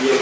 Còn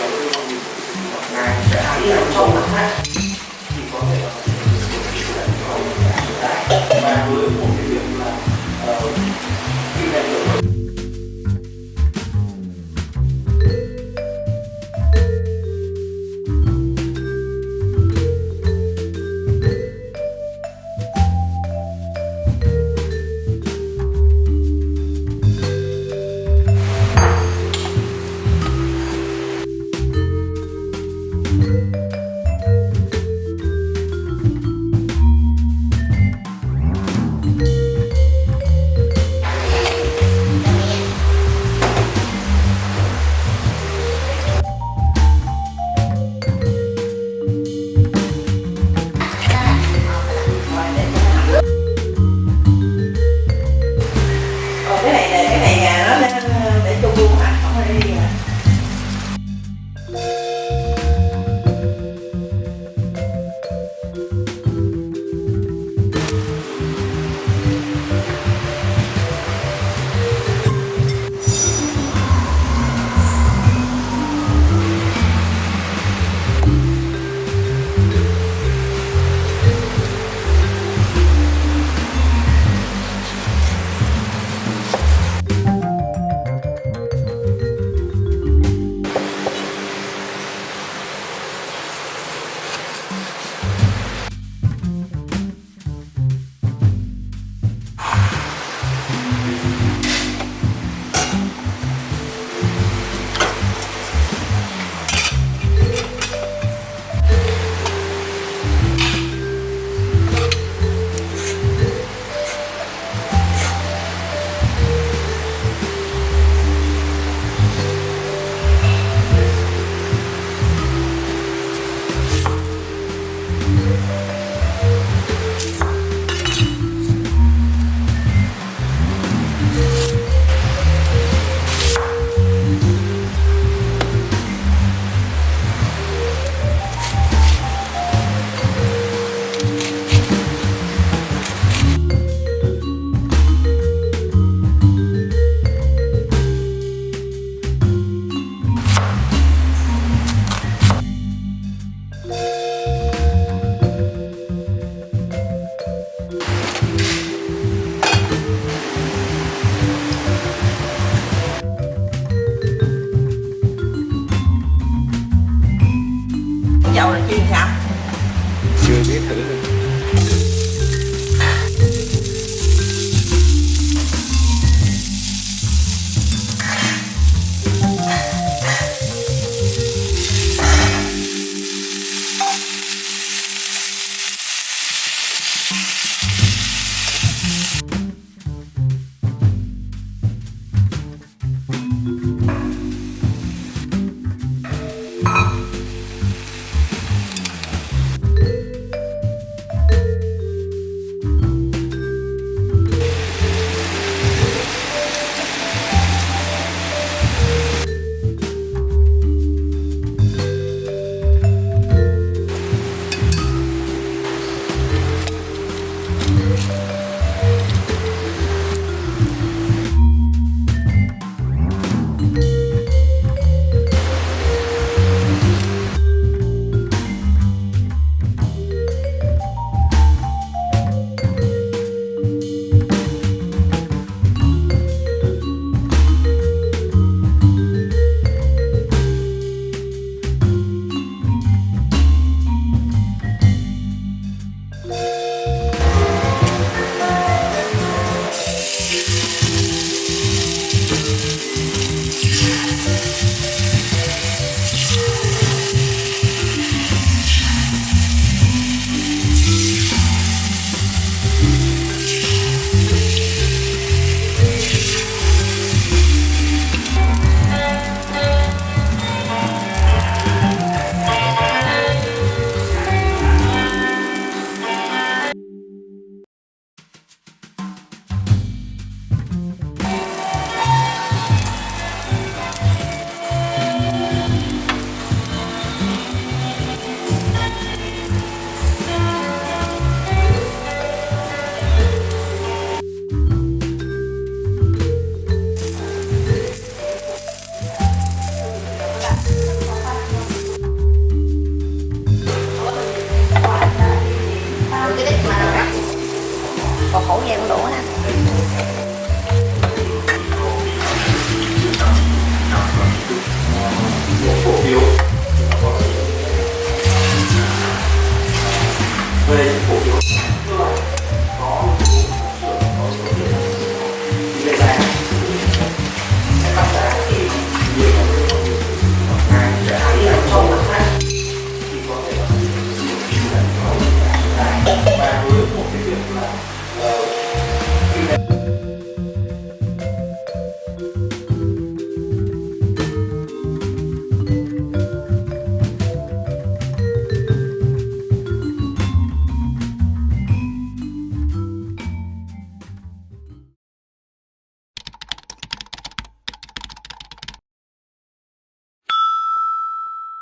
Yeah,